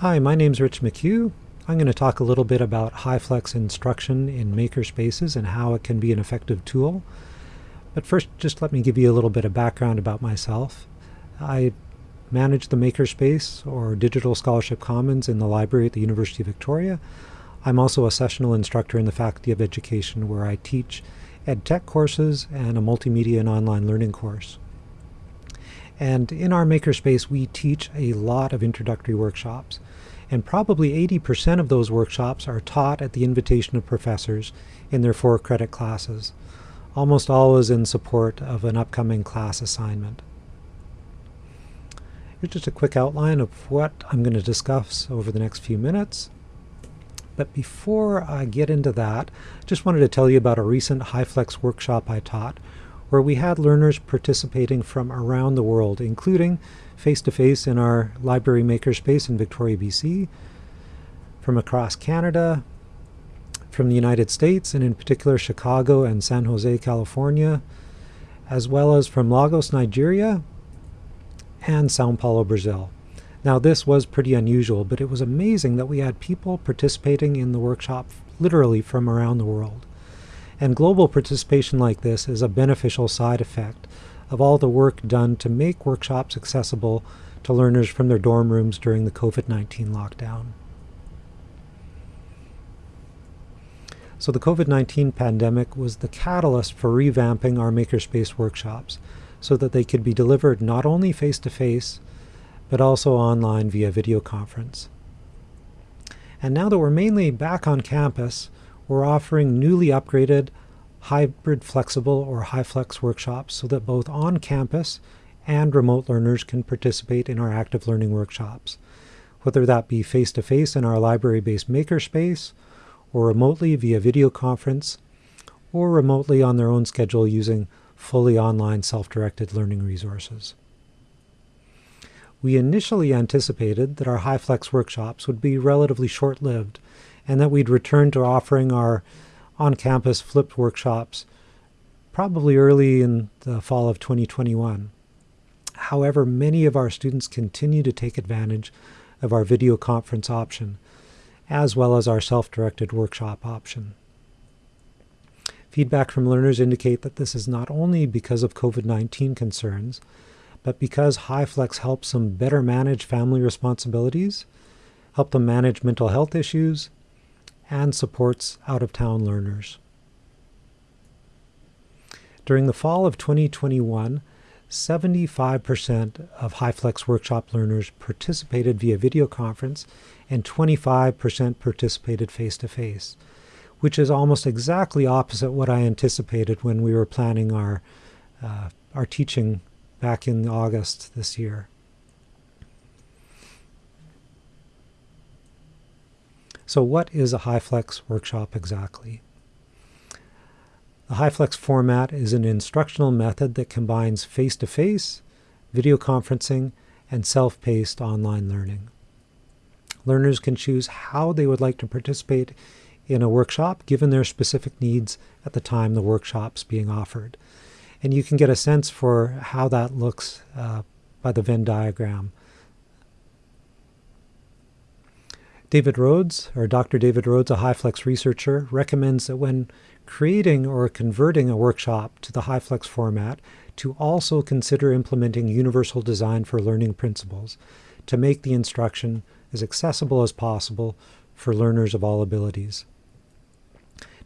Hi, my name's Rich McHugh. I'm going to talk a little bit about HyFlex instruction in makerspaces and how it can be an effective tool. But first, just let me give you a little bit of background about myself. I manage the Makerspace or Digital Scholarship Commons in the library at the University of Victoria. I'm also a sessional instructor in the Faculty of Education where I teach ed tech courses and a multimedia and online learning course. And in our Makerspace, we teach a lot of introductory workshops. And probably 80% of those workshops are taught at the invitation of professors in their four credit classes, almost always in support of an upcoming class assignment. Here's just a quick outline of what I'm going to discuss over the next few minutes. But before I get into that, I just wanted to tell you about a recent HyFlex workshop I taught, where we had learners participating from around the world, including face-to-face -face in our library makerspace in Victoria, BC, from across Canada, from the United States, and in particular Chicago and San Jose, California, as well as from Lagos, Nigeria, and Sao Paulo, Brazil. Now this was pretty unusual, but it was amazing that we had people participating in the workshop literally from around the world. And global participation like this is a beneficial side effect of all the work done to make workshops accessible to learners from their dorm rooms during the COVID-19 lockdown. So the COVID-19 pandemic was the catalyst for revamping our Makerspace workshops so that they could be delivered not only face-to-face, -face, but also online via video conference. And now that we're mainly back on campus, we're offering newly upgraded hybrid flexible or HyFlex workshops so that both on campus and remote learners can participate in our active learning workshops, whether that be face-to-face in our library-based makerspace, or remotely via video conference, or remotely on their own schedule using fully online self-directed learning resources. We initially anticipated that our HyFlex workshops would be relatively short-lived and that we'd return to offering our on-campus flipped workshops probably early in the fall of 2021. However, many of our students continue to take advantage of our video conference option, as well as our self-directed workshop option. Feedback from learners indicate that this is not only because of COVID-19 concerns, but because HyFlex helps them better manage family responsibilities, help them manage mental health issues, and supports out-of-town learners. During the fall of 2021, 75% of HyFlex workshop learners participated via video conference and 25% participated face-to-face. -face which is almost exactly opposite what I anticipated when we were planning our, uh, our teaching back in August this year. So what is a HyFlex workshop exactly? The HyFlex format is an instructional method that combines face-to-face, -face, video conferencing, and self-paced online learning. Learners can choose how they would like to participate in a workshop given their specific needs at the time the workshop's being offered. And you can get a sense for how that looks uh, by the Venn diagram. David Rhodes, or Dr. David Rhodes, a HyFlex researcher, recommends that when creating or converting a workshop to the HyFlex format, to also consider implementing universal design for learning principles to make the instruction as accessible as possible for learners of all abilities.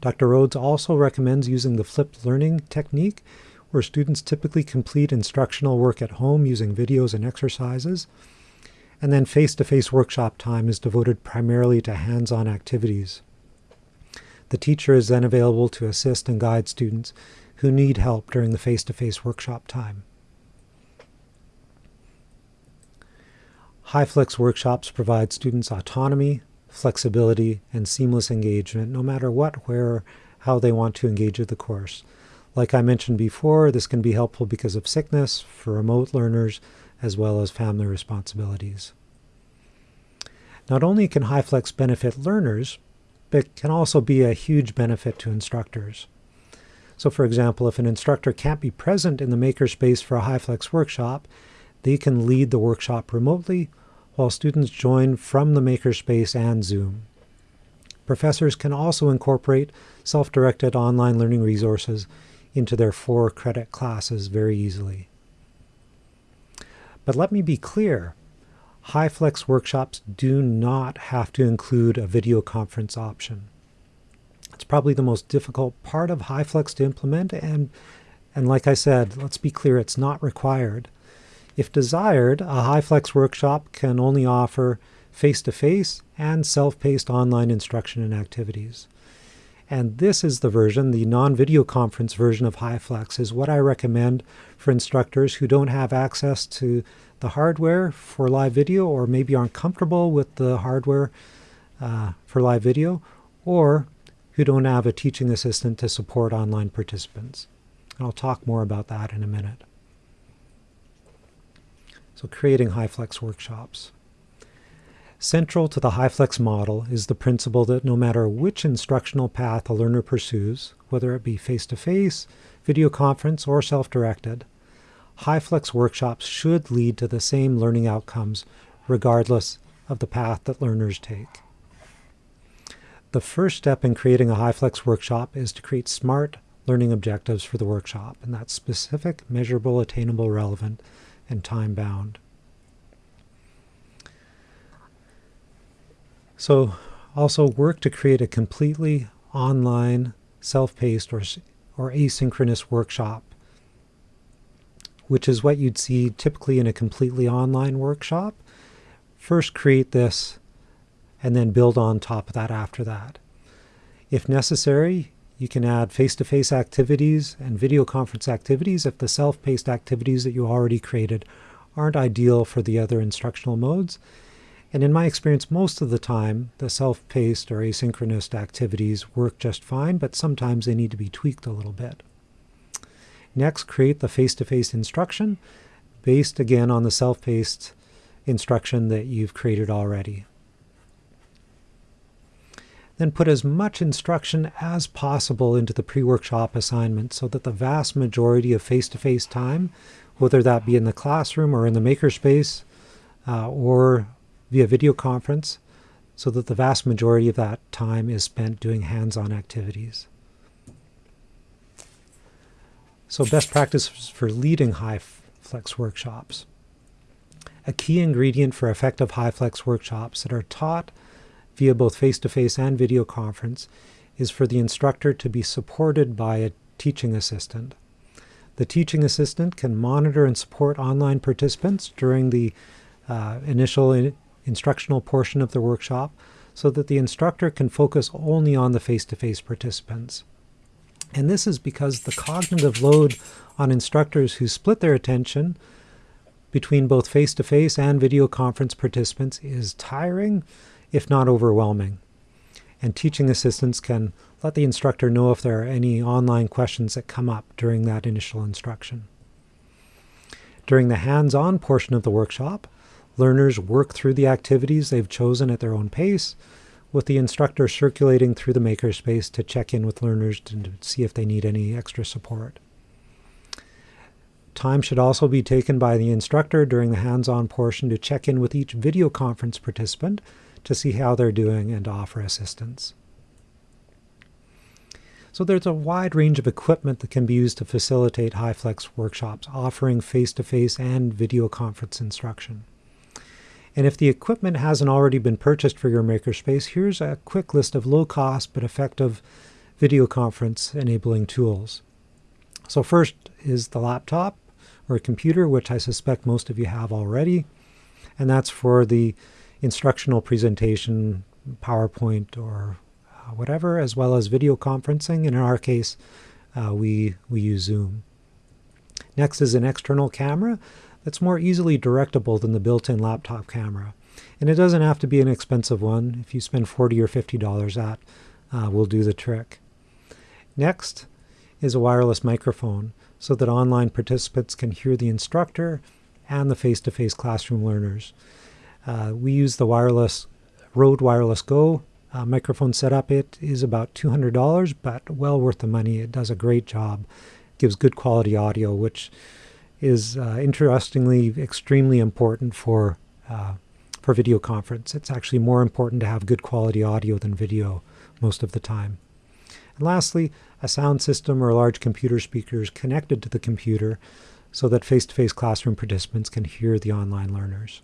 Dr. Rhodes also recommends using the flipped learning technique, where students typically complete instructional work at home using videos and exercises, and then face-to-face -face workshop time is devoted primarily to hands-on activities. The teacher is then available to assist and guide students who need help during the face-to-face -face workshop time. HyFlex workshops provide students autonomy, flexibility, and seamless engagement, no matter what, where, how they want to engage with the course. Like I mentioned before, this can be helpful because of sickness, for remote learners, as well as family responsibilities. Not only can HyFlex benefit learners, but can also be a huge benefit to instructors. So for example, if an instructor can't be present in the makerspace for a HyFlex workshop, they can lead the workshop remotely while students join from the Makerspace and Zoom. Professors can also incorporate self-directed online learning resources into their four credit classes very easily. But let me be clear, HyFlex workshops do not have to include a video conference option. It's probably the most difficult part of HyFlex to implement and, and like I said, let's be clear, it's not required. If desired, a HyFlex workshop can only offer face-to-face -face and self-paced online instruction and activities. And this is the version, the non-video conference version of HyFlex is what I recommend for instructors who don't have access to the hardware for live video or maybe aren't comfortable with the hardware uh, for live video or who don't have a teaching assistant to support online participants. And I'll talk more about that in a minute. So creating HyFlex workshops. Central to the HyFlex model is the principle that no matter which instructional path a learner pursues, whether it be face-to-face, -face, video conference, or self-directed, HyFlex workshops should lead to the same learning outcomes regardless of the path that learners take. The first step in creating a HyFlex workshop is to create SMART learning objectives for the workshop, and that's specific, measurable, attainable, relevant, and time-bound. So also work to create a completely online, self-paced, or, or asynchronous workshop, which is what you'd see typically in a completely online workshop. First create this, and then build on top of that after that. If necessary, you can add face-to-face -face activities and video conference activities if the self-paced activities that you already created aren't ideal for the other instructional modes. And in my experience, most of the time, the self-paced or asynchronous activities work just fine, but sometimes they need to be tweaked a little bit. Next, create the face-to-face -face instruction based again on the self-paced instruction that you've created already. Then put as much instruction as possible into the pre-workshop assignment so that the vast majority of face-to-face -face time, whether that be in the classroom or in the makerspace uh, or via video conference, so that the vast majority of that time is spent doing hands-on activities. So best practices for leading high flex workshops. A key ingredient for effective HyFlex workshops that are taught via both face-to-face -face and video conference is for the instructor to be supported by a teaching assistant. The teaching assistant can monitor and support online participants during the uh, initial in instructional portion of the workshop so that the instructor can focus only on the face-to-face -face participants. And this is because the cognitive load on instructors who split their attention between both face-to-face -face and video conference participants is tiring if not overwhelming. And teaching assistants can let the instructor know if there are any online questions that come up during that initial instruction. During the hands-on portion of the workshop, learners work through the activities they've chosen at their own pace, with the instructor circulating through the makerspace to check in with learners to see if they need any extra support. Time should also be taken by the instructor during the hands-on portion to check in with each video conference participant to see how they're doing and offer assistance. So there's a wide range of equipment that can be used to facilitate HyFlex workshops, offering face-to-face -face and video conference instruction. And if the equipment hasn't already been purchased for your makerspace, here's a quick list of low-cost but effective video conference enabling tools. So first is the laptop or computer, which I suspect most of you have already. And that's for the instructional presentation, PowerPoint or uh, whatever, as well as video conferencing. And in our case, uh, we, we use Zoom. Next is an external camera that's more easily directable than the built-in laptop camera. And it doesn't have to be an expensive one. If you spend 40 or $50, that uh, will do the trick. Next is a wireless microphone so that online participants can hear the instructor and the face-to-face -face classroom learners. Uh, we use the wireless Rode Wireless Go uh, microphone setup. It is about $200, but well worth the money. It does a great job, gives good quality audio, which is uh, interestingly extremely important for uh, for video conference. It's actually more important to have good quality audio than video most of the time. And lastly, a sound system or large computer speakers connected to the computer so that face-to-face -face classroom participants can hear the online learners.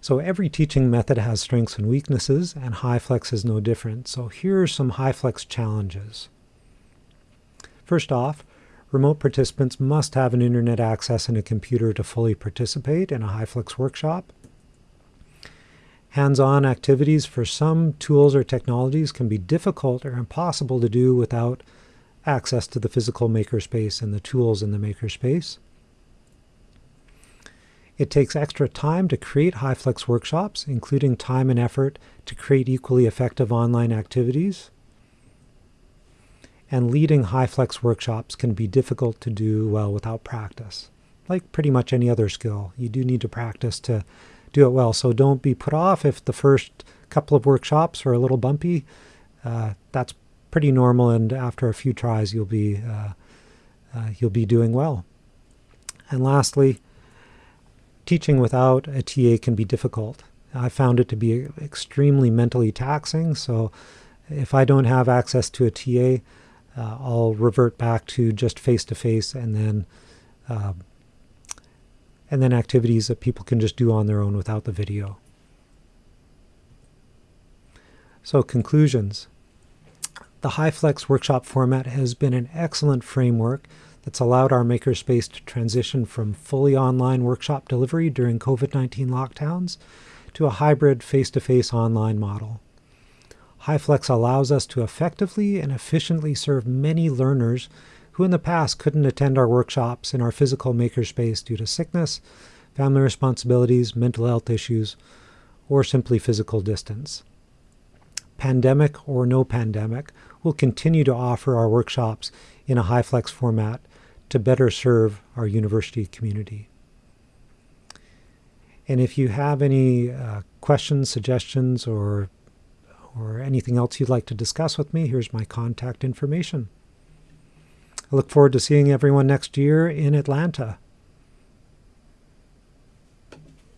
So every teaching method has strengths and weaknesses, and HyFlex is no different. So here are some HyFlex challenges. First off, remote participants must have an internet access and a computer to fully participate in a HyFlex workshop. Hands-on activities for some tools or technologies can be difficult or impossible to do without access to the physical makerspace and the tools in the makerspace. It takes extra time to create HyFlex workshops, including time and effort to create equally effective online activities. And leading HyFlex workshops can be difficult to do well without practice. Like pretty much any other skill, you do need to practice to do it well. So don't be put off if the first couple of workshops are a little bumpy. Uh, that's pretty normal, and after a few tries, you'll be uh, uh, you'll be doing well. And lastly, teaching without a TA can be difficult. I found it to be extremely mentally taxing. So if I don't have access to a TA, uh, I'll revert back to just face to face and then uh, and then activities that people can just do on their own without the video. So conclusions. The HyFlex workshop format has been an excellent framework that's allowed our makerspace to transition from fully online workshop delivery during COVID-19 lockdowns to a hybrid face-to-face online model. HyFlex allows us to effectively and efficiently serve many learners who in the past couldn't attend our workshops in our physical makerspace due to sickness, family responsibilities, mental health issues, or simply physical distance. Pandemic or no pandemic, we'll continue to offer our workshops in a HyFlex format to better serve our university community. And if you have any uh, questions, suggestions, or, or anything else you'd like to discuss with me, here's my contact information. I look forward to seeing everyone next year in Atlanta.